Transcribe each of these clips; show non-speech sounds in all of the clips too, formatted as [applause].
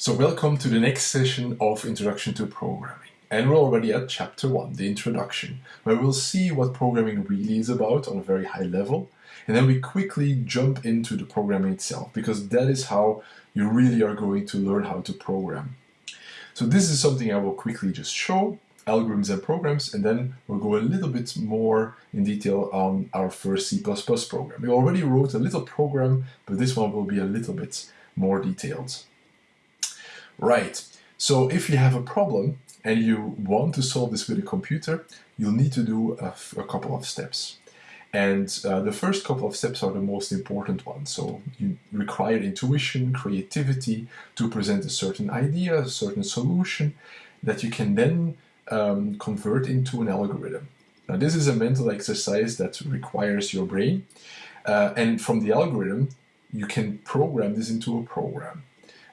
So welcome to the next session of Introduction to Programming. And we're already at chapter 1, the introduction, where we'll see what programming really is about on a very high level. And then we quickly jump into the programming itself, because that is how you really are going to learn how to program. So this is something I will quickly just show, algorithms and programs, and then we'll go a little bit more in detail on our first C++ program. We already wrote a little program, but this one will be a little bit more detailed. Right, so if you have a problem and you want to solve this with a computer, you'll need to do a, a couple of steps. And uh, the first couple of steps are the most important ones. So you require intuition, creativity to present a certain idea, a certain solution that you can then um, convert into an algorithm. Now this is a mental exercise that requires your brain. Uh, and from the algorithm, you can program this into a program.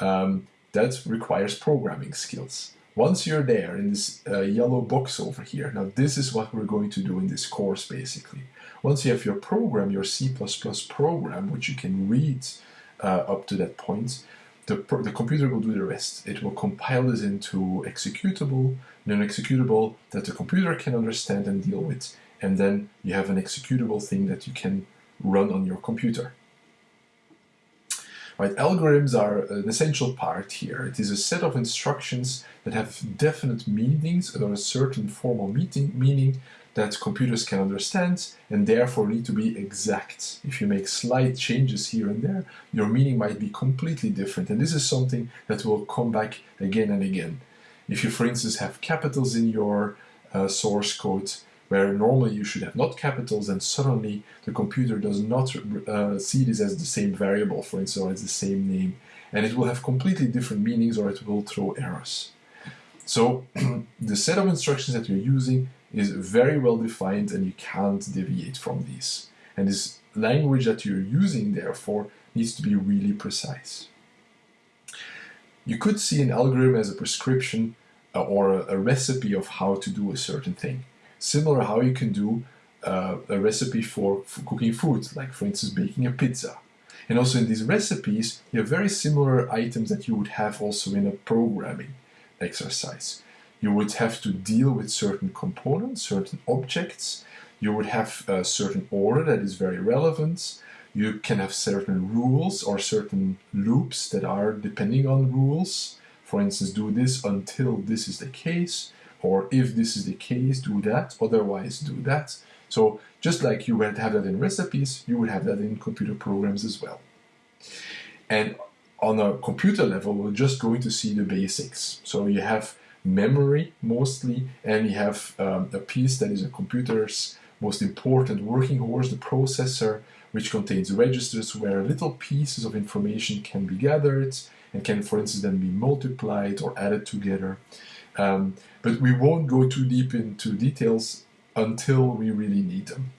Um, that requires programming skills. Once you're there in this uh, yellow box over here, now this is what we're going to do in this course basically. Once you have your program, your C++ program, which you can read uh, up to that point, the, the computer will do the rest. It will compile this into executable, non-executable that the computer can understand and deal with. And then you have an executable thing that you can run on your computer. Right, algorithms are an essential part here. It is a set of instructions that have definite meanings or a certain formal meaning, meaning that computers can understand and therefore need to be exact. If you make slight changes here and there, your meaning might be completely different. And this is something that will come back again and again. If you, for instance, have capitals in your uh, source code, where normally you should have not capitals and suddenly the computer does not uh, see this as the same variable, for instance, or as the same name, and it will have completely different meanings or it will throw errors. So [clears throat] the set of instructions that you're using is very well defined and you can't deviate from these. And this language that you're using, therefore, needs to be really precise. You could see an algorithm as a prescription uh, or a, a recipe of how to do a certain thing similar how you can do uh, a recipe for, for, cooking food, like for instance baking a pizza. And also in these recipes, you have very similar items that you would have also in a programming exercise. You would have to deal with certain components, certain objects. You would have a certain order that is very relevant. You can have certain rules or certain loops that are depending on rules. For instance, do this until this is the case or if this is the case, do that, otherwise do that. So just like you would have that in recipes, you would have that in computer programs as well. And on a computer level, we're just going to see the basics. So you have memory mostly, and you have um, a piece that is a computer's most important working horse, the processor, which contains registers where little pieces of information can be gathered and can, for instance, then be multiplied or added together. Um, but we won't go too deep into details until we really need them.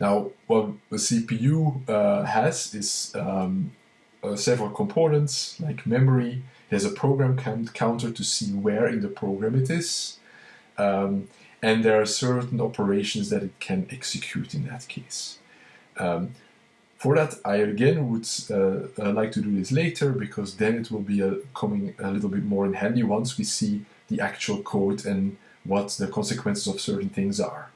Now, what the CPU uh, has is um, uh, several components like memory. There's a program count counter to see where in the program it is. Um, and there are certain operations that it can execute in that case. Um, for that, I again would uh, uh, like to do this later because then it will be uh, coming a little bit more in handy once we see the actual code and what the consequences of certain things are.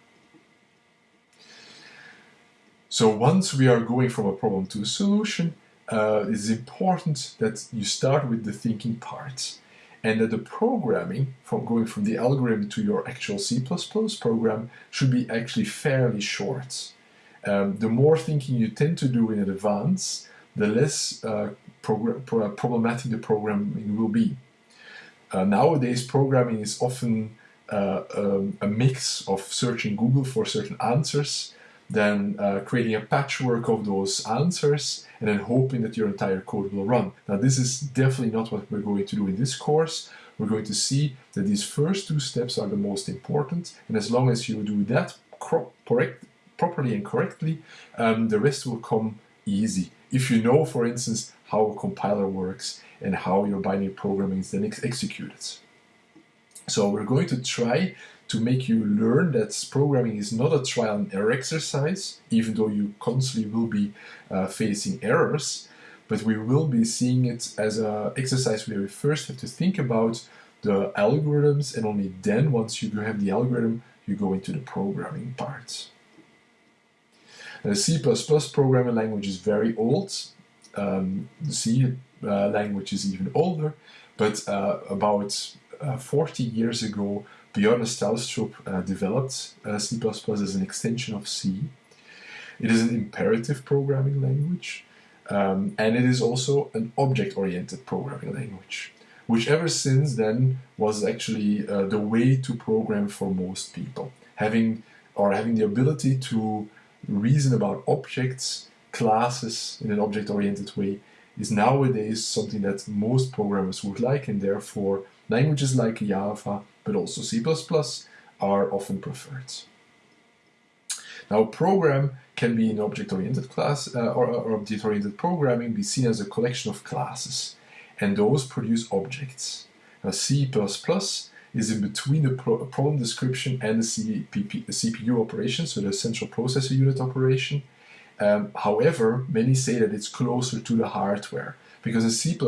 So once we are going from a problem to a solution, uh, it is important that you start with the thinking part and that the programming, from going from the algorithm to your actual C++ program, should be actually fairly short. Um, the more thinking you tend to do in advance, the less uh, pro problematic the programming will be. Uh, nowadays, programming is often uh, um, a mix of searching Google for certain answers, then uh, creating a patchwork of those answers, and then hoping that your entire code will run. Now, this is definitely not what we're going to do in this course. We're going to see that these first two steps are the most important, and as long as you do that correct, properly and correctly, um, the rest will come easy. If you know, for instance, how a compiler works and how your binary programming is then ex executed. So we're going to try to make you learn that programming is not a trial and error exercise, even though you constantly will be uh, facing errors, but we will be seeing it as an exercise where we first have to think about the algorithms, and only then, once you have the algorithm, you go into the programming part. C++ programming language is very old. Um, C uh, language is even older, but uh, about uh, 40 years ago, Bjarne Stroustrup uh, developed uh, C++ as an extension of C. It is an imperative programming language, um, and it is also an object-oriented programming language, which ever since then was actually uh, the way to program for most people, having or having the ability to reason about objects, classes in an object-oriented way is nowadays something that most programmers would like, and therefore languages like Java but also C++ are often preferred. Now, program can be in object-oriented class uh, or, or object-oriented programming be seen as a collection of classes, and those produce objects. Now, C++ is in between the pro problem description and the, CPP, the CPU operation, so the central processor unit operation. Um, however, many say that it's closer to the hardware because in C++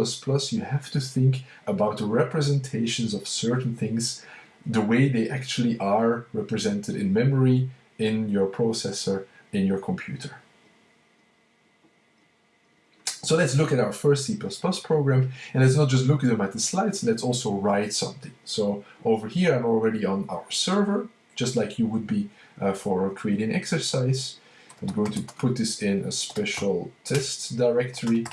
you have to think about the representations of certain things the way they actually are represented in memory, in your processor, in your computer. So let's look at our first C++ program and let's not just look at them at the slides, let's also write something. So over here I'm already on our server, just like you would be uh, for creating exercise. I'm going to put this in a special test directory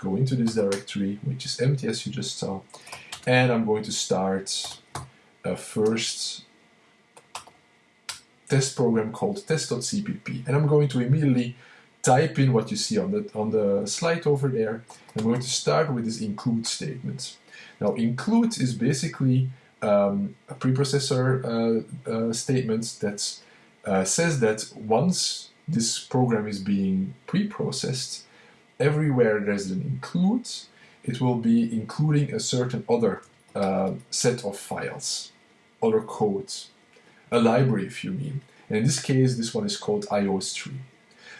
go into this directory, which is empty as you just saw, and I'm going to start a first test program called test.cpp. And I'm going to immediately type in what you see on the, on the slide over there. I'm going to start with this include statement. Now include is basically um, a preprocessor uh, uh, statement that uh, says that once this program is being preprocessed, everywhere there's an include, it will be including a certain other uh, set of files, other codes, a library if you mean. And in this case, this one is called iostream.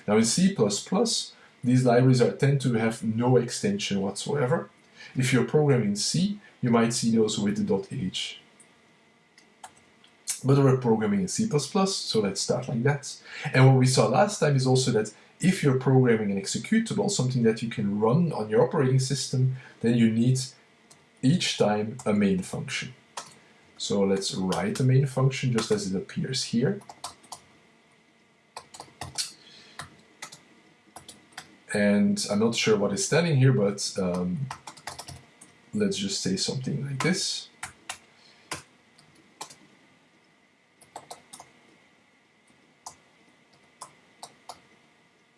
Now in C++, these libraries are, tend to have no extension whatsoever. If you're programming C, you might see those with the .h. But we're programming in C++, so let's start like that. And what we saw last time is also that if you're programming an executable, something that you can run on your operating system, then you need each time a main function. So let's write the main function just as it appears here. And I'm not sure what is standing here, but um, let's just say something like this.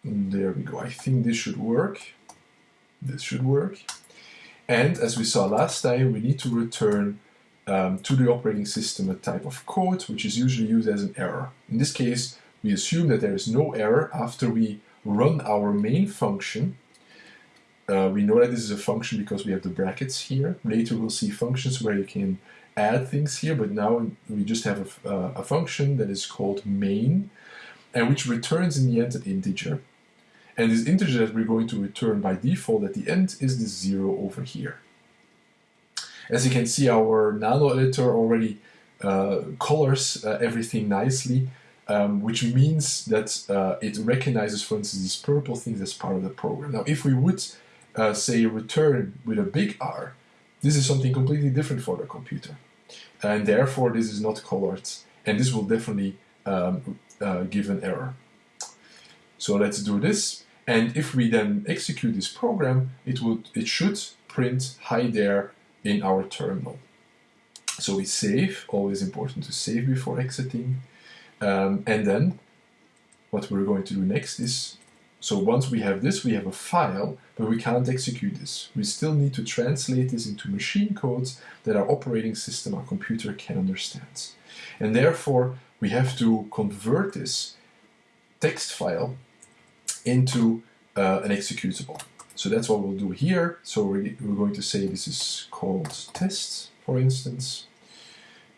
There we go. I think this should work. This should work. And as we saw last time, we need to return um, to the operating system a type of code, which is usually used as an error. In this case, we assume that there is no error after we run our main function. Uh, we know that this is a function because we have the brackets here. Later we'll see functions where you can add things here, but now we just have a, uh, a function that is called main, and which returns in the end an integer. And this integer that we're going to return by default at the end is the zero over here. As you can see, our nano editor already uh, colors uh, everything nicely, um, which means that uh, it recognizes, for instance, these purple things as part of the program. Now, if we would uh, say return with a big R, this is something completely different for the computer. And therefore, this is not colored, and this will definitely um, uh, give an error. So let's do this. And if we then execute this program, it would it should print hi there in our terminal. So we save, always important to save before exiting. Um, and then what we're going to do next is, so once we have this, we have a file, but we can't execute this. We still need to translate this into machine codes that our operating system, our computer can understand. And therefore, we have to convert this text file into uh, an executable. So that's what we'll do here. So we're, we're going to say this is called test, for instance.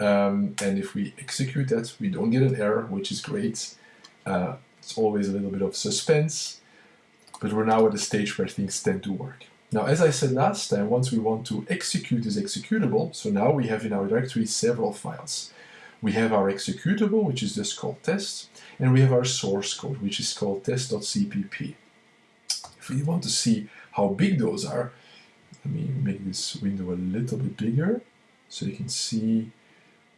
Um, and if we execute that, we don't get an error, which is great. Uh, it's always a little bit of suspense. but we're now at a stage where things tend to work. Now, as I said last time, once we want to execute this executable, so now we have in our directory several files. We have our executable, which is just called test, and we have our source code, which is called test.cpp. If we want to see how big those are, let me make this window a little bit bigger so you can see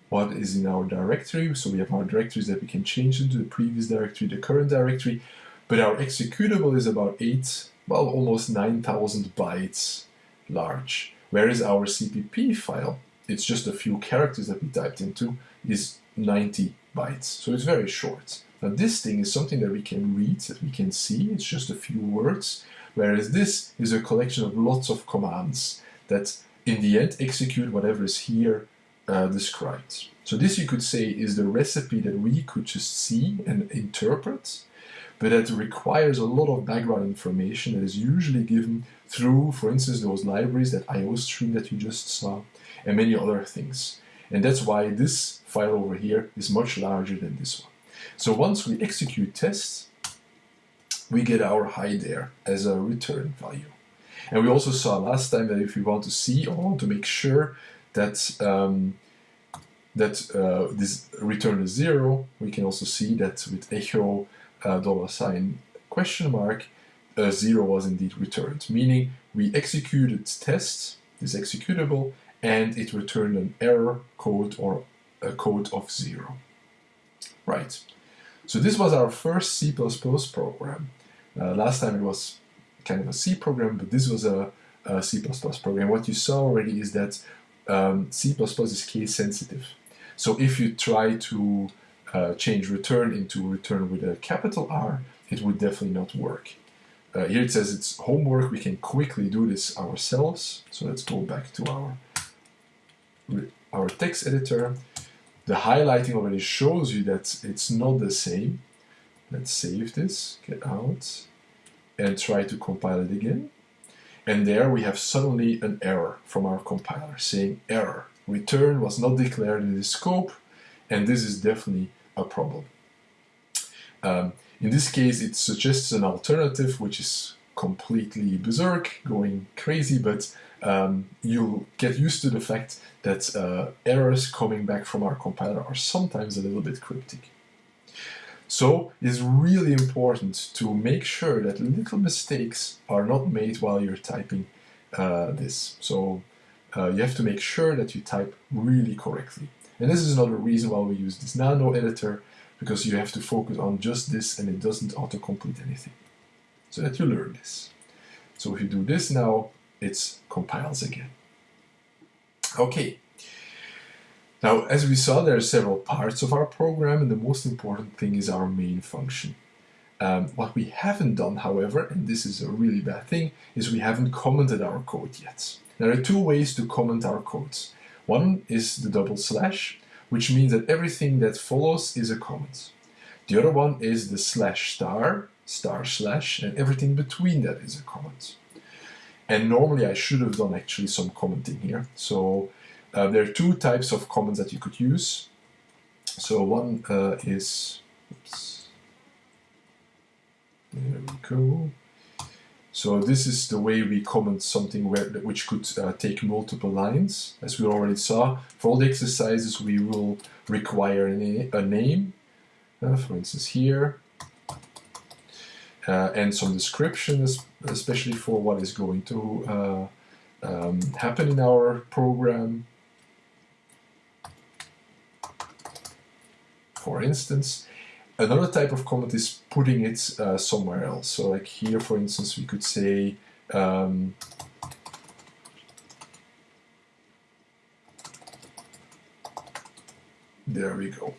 what is in our directory. So we have our directories that we can change into the previous directory, the current directory, but our executable is about 8, well, almost 9,000 bytes large. Whereas our CPP file, it's just a few characters that we typed into, is 90 bytes. So it's very short. Now this thing is something that we can read, that we can see, it's just a few words, whereas this is a collection of lots of commands that in the end execute whatever is here uh, described. So this you could say is the recipe that we could just see and interpret, but that requires a lot of background information that is usually given through, for instance, those libraries, that IOStream that you just saw, and many other things. And that's why this file over here is much larger than this one. So once we execute tests, we get our hi there as a return value. And we also saw last time that if we want to see or want to make sure that um, that uh, this return is zero, we can also see that with echo uh, dollar sign question mark, uh, zero was indeed returned, meaning we executed test, this executable, and it returned an error code or a code of zero. Right. So this was our first C++ program. Uh, last time it was kind of a C program, but this was a, a C++ program. What you saw already is that um, C++ is case sensitive. So if you try to uh, change return into return with a capital R, it would definitely not work. Uh, here it says it's homework, we can quickly do this ourselves. So let's go back to our, our text editor. The highlighting already shows you that it's not the same. Let's save this, get out, and try to compile it again. And there we have suddenly an error from our compiler saying error. Return was not declared in the scope, and this is definitely a problem. Um, in this case, it suggests an alternative which is completely berserk, going crazy, but um, you'll get used to the fact that uh, errors coming back from our compiler are sometimes a little bit cryptic. So it's really important to make sure that little mistakes are not made while you're typing uh, this. So uh, you have to make sure that you type really correctly. And this is another reason why we use this nano editor, because you have to focus on just this and it doesn't autocomplete anything. So that you learn this. So if you do this now, it compiles again. Okay, now, as we saw, there are several parts of our program, and the most important thing is our main function. Um, what we haven't done, however, and this is a really bad thing, is we haven't commented our code yet. There are two ways to comment our codes. One is the double slash, which means that everything that follows is a comment. The other one is the slash star, star slash, and everything between that is a comment. And normally I should have done actually some commenting here. So uh, there are two types of comments that you could use. So one uh, is, oops, there we go. So this is the way we comment something where, which could uh, take multiple lines. As we already saw, for all the exercises we will require a, na a name, uh, for instance here, uh, and some description, especially for what is going to uh, um, happen in our program. For instance. Another type of comment is putting it uh, somewhere else. So like here, for instance, we could say um, there we go.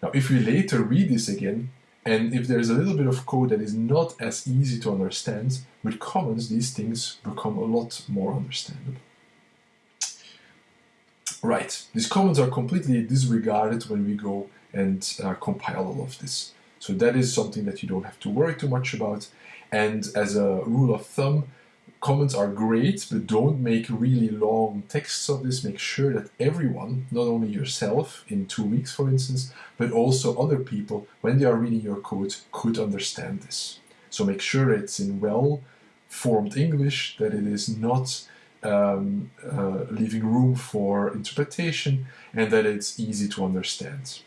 Now, if we later read this again, and if there's a little bit of code that is not as easy to understand, with comments, these things become a lot more understandable. Right, these comments are completely disregarded when we go and uh, compile all of this. So that is something that you don't have to worry too much about. And as a rule of thumb, comments are great, but don't make really long texts of this. Make sure that everyone, not only yourself in two weeks, for instance, but also other people, when they are reading your code, could understand this. So make sure it's in well formed English, that it is not um, uh, leaving room for interpretation, and that it's easy to understand.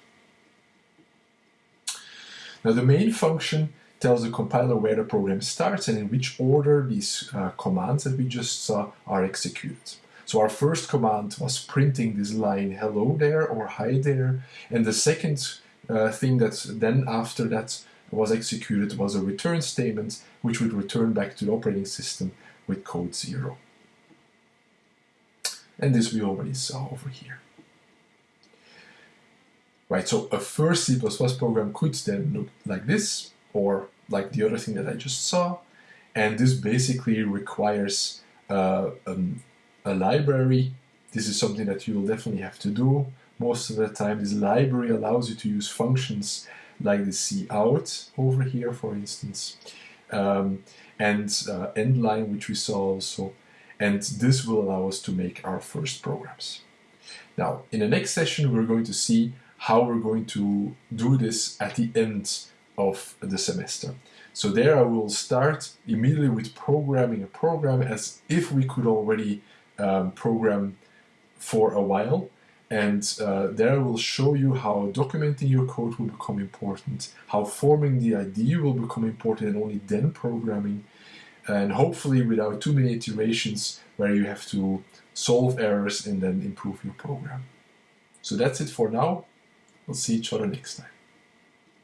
Now the main function tells the compiler where the program starts and in which order these uh, commands that we just saw are executed. So our first command was printing this line hello there or hi there and the second uh, thing that then after that was executed was a return statement which would return back to the operating system with code 0. And this we already saw over here. Right, so a first C++ program could then look like this, or like the other thing that I just saw, and this basically requires uh, um, a library. This is something that you'll definitely have to do. Most of the time, this library allows you to use functions like the cout over here, for instance, um, and uh, endline, which we saw also. And this will allow us to make our first programs. Now, in the next session, we're going to see how we're going to do this at the end of the semester. So there I will start immediately with programming a program as if we could already um, program for a while and uh, there I will show you how documenting your code will become important, how forming the idea will become important and only then programming, and hopefully without too many iterations where you have to solve errors and then improve your program. So that's it for now. We'll see each other next time.